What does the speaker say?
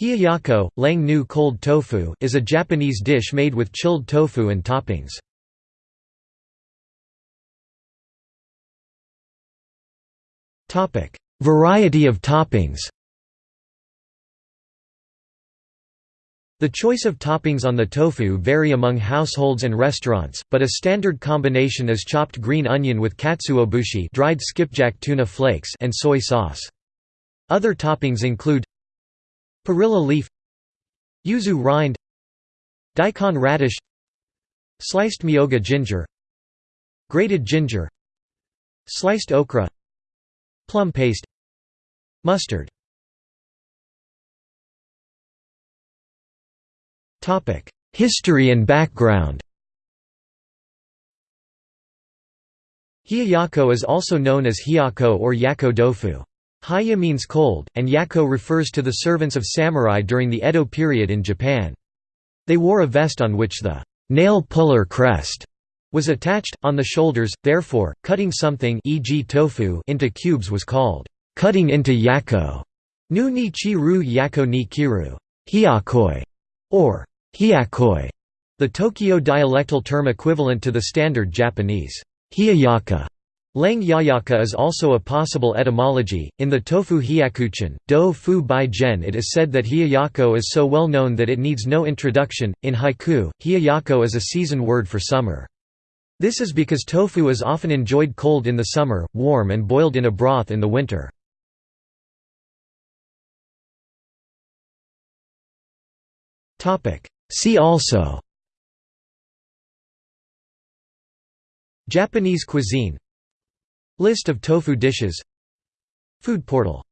Hiyayako, lang nu cold tofu is a Japanese dish made with chilled tofu and toppings. Variety of toppings The choice of toppings on the tofu vary among households and restaurants, but a standard combination is chopped green onion with katsuobushi dried skipjack tuna flakes and soy sauce. Other toppings include Perilla leaf Yuzu rind Daikon radish Sliced myoga ginger Grated ginger Sliced okra Plum paste Mustard History and background Hiyayako is also known as hiyako or yako dofu. Haya means cold, and yako refers to the servants of samurai during the Edo period in Japan. They wore a vest on which the nail puller crest was attached, on the shoulders, therefore, cutting something e.g. tofu into cubes was called cutting into yako. Nu ni chi-ru yako ni kiru hiakoi, or hiakoi, the Tokyo dialectal term equivalent to the standard Japanese hiyayaka. Lang yayaka is also a possible etymology. In the tofu hyakuchin, do fu bai gen, it is said that hiyayako is so well known that it needs no introduction. In haiku, hiyayako is a season word for summer. This is because tofu is often enjoyed cold in the summer, warm and boiled in a broth in the winter. See also Japanese cuisine List of tofu dishes. Food portal